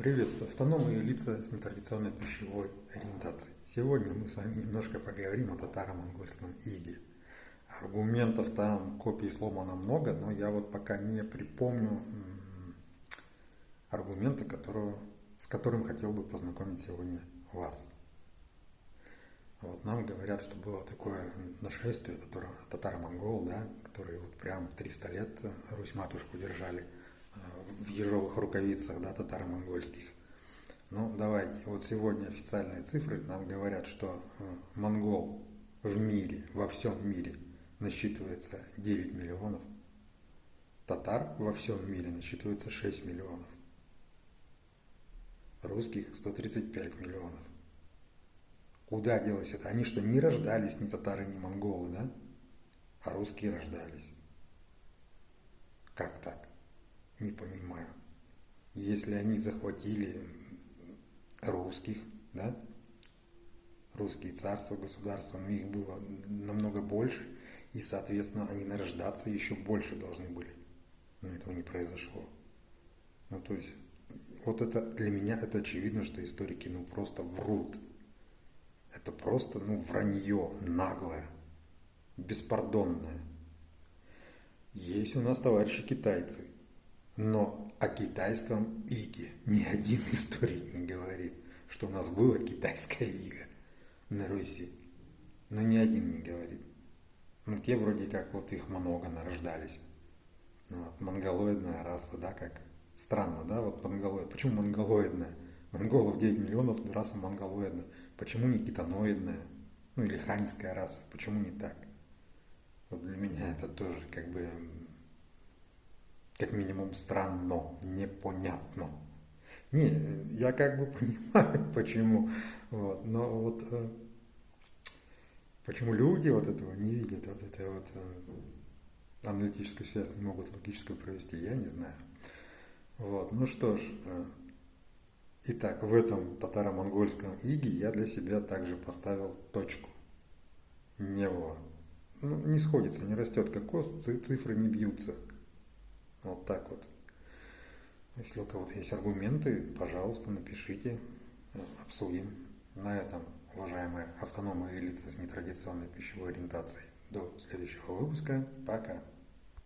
Приветствую автономные лица с нетрадиционной пищевой ориентацией. Сегодня мы с вами немножко поговорим о татаро-монгольском иге. Аргументов там, копий сломано много, но я вот пока не припомню аргументы, которые, с которым хотел бы познакомить сегодня вас. Вот нам говорят, что было такое нашествие татаро-монгол, да, которые вот прям 300 лет Русь-матушку держали – в ежовых рукавицах да, татаро-монгольских. Ну, давайте, вот сегодня официальные цифры нам говорят, что э, монгол в мире, во всем мире насчитывается 9 миллионов, татар во всем мире насчитывается 6 миллионов, русских 135 миллионов. Куда делось это? Они что, не рождались ни татары, ни монголы, да? А русские рождались. Как так? Не понимаю. Если они захватили русских, да, русские царства, государства, но их было намного больше, и, соответственно, они нарождаться еще больше должны были. Но этого не произошло. Ну, то есть, вот это для меня это очевидно, что историки ну просто врут. Это просто ну вранье наглое, беспардонное. Есть у нас товарищи китайцы, но о китайском иге ни один историк не говорит, что у нас было китайское иго на Руси. Но ни один не говорит. Ну, те вроде как вот их много нарождались. Ну, вот, монголоидная раса, да, как странно, да, вот монголоид. Почему монголоидная? Монголов 9 миллионов, раса монголоидная. Почему не китаноидная? Ну, или ханьская раса. Почему не так? Вот для меня это тоже как бы как минимум странно, непонятно. Не, я как бы понимаю, почему, вот, но вот э, почему люди вот этого не видят, вот этой вот э, аналитическую связь не могут логическую провести, я не знаю. Вот, ну что ж, э, итак, в этом татаро-монгольском иге я для себя также поставил точку. Него. Ну, не сходится, не растет кокос, цифры не бьются. Вот так вот. Если у кого-то есть аргументы, пожалуйста, напишите, обсудим. На этом, уважаемые автономные лица с нетрадиционной пищевой ориентацией, до следующего выпуска. Пока.